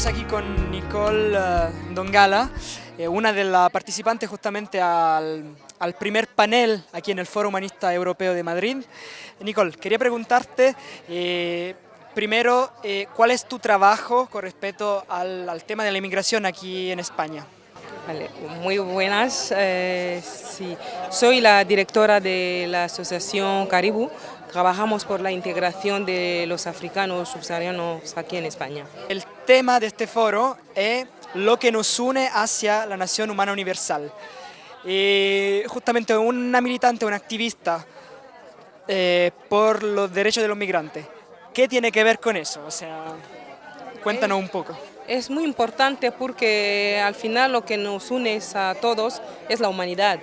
Estamos aquí con Nicole eh, Dongala, eh, una de las participantes justamente al, primer panel aquí en el Foro Humanista Europeo de Madrid. Nicole, quería preguntarte eh, primero cuál es tu trabajo con respecto al, tema de la inmigración aquí en España. Muy buenas. sí. Soy la directora de la Asociación Caribú, Trabajamos por la integración de los africanos subsaharianos aquí en España. El tema de este foro es lo que nos une hacia la nación humana universal. Y justamente una militante, una activista eh, por los derechos de los migrantes. ¿Qué tiene que ver con eso? O sea, cuéntanos un poco. Es muy importante porque al final lo que nos une a todos es la humanidad.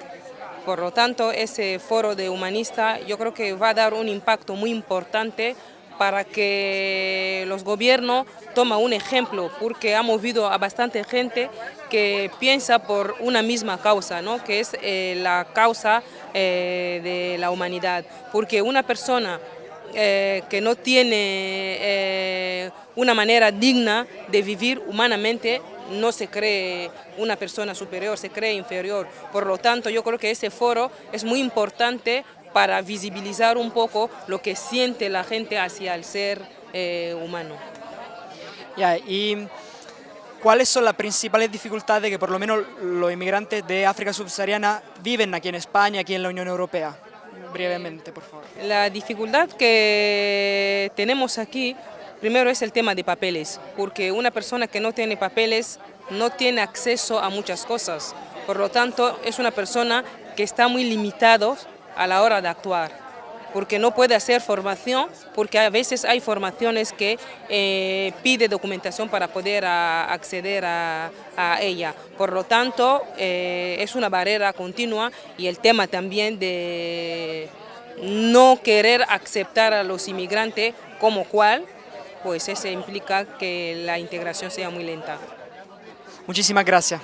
Por lo tanto, ese foro de humanista yo creo que va a dar un impacto muy importante para que los gobiernos tomen un ejemplo, porque ha movido a bastante gente que piensa por una misma causa, ¿no? que es eh, la causa eh, de la humanidad. Porque una persona eh, que no tiene una manera digna de vivir humanamente no se cree una persona superior, se cree inferior. Por lo tanto, yo creo que ese foro es muy importante para visibilizar un poco lo que siente la gente hacia el ser eh, humano. Ya, y ¿cuáles son las principales dificultades que por lo menos los inmigrantes de África subsahariana viven aquí en España, aquí en la Unión Europea? Brevemente, por favor. La dificultad que tenemos aquí Primero es el tema de papeles, porque una persona que no tiene papeles no tiene acceso a muchas cosas. Por lo tanto, es una persona que está muy limitado a la hora de actuar, porque no puede hacer formación, porque a veces hay formaciones que eh, pide documentación para poder acceder a, ella. Por lo tanto, eh, es una barrera continua y el tema también de no querer aceptar a los inmigrantes como cual, pues eso implica que la integración sea muy lenta. Muchísimas gracias.